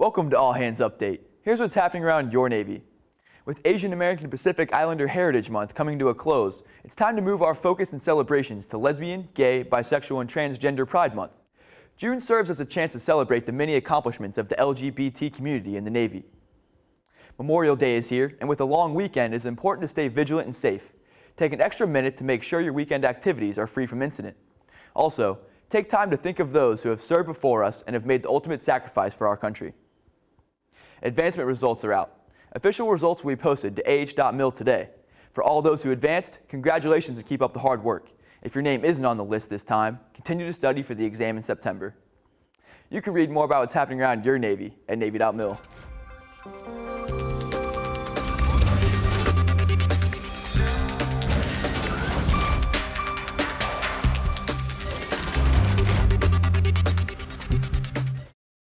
Welcome to All Hands Update. Here's what's happening around your Navy. With Asian American Pacific Islander Heritage Month coming to a close, it's time to move our focus and celebrations to Lesbian, Gay, Bisexual, and Transgender Pride Month. June serves as a chance to celebrate the many accomplishments of the LGBT community in the Navy. Memorial Day is here, and with a long weekend, it's important to stay vigilant and safe. Take an extra minute to make sure your weekend activities are free from incident. Also, take time to think of those who have served before us and have made the ultimate sacrifice for our country. Advancement results are out. Official results will be posted to ah.mil today. For all those who advanced, congratulations and keep up the hard work. If your name isn't on the list this time, continue to study for the exam in September. You can read more about what's happening around your Navy at Navy.mil.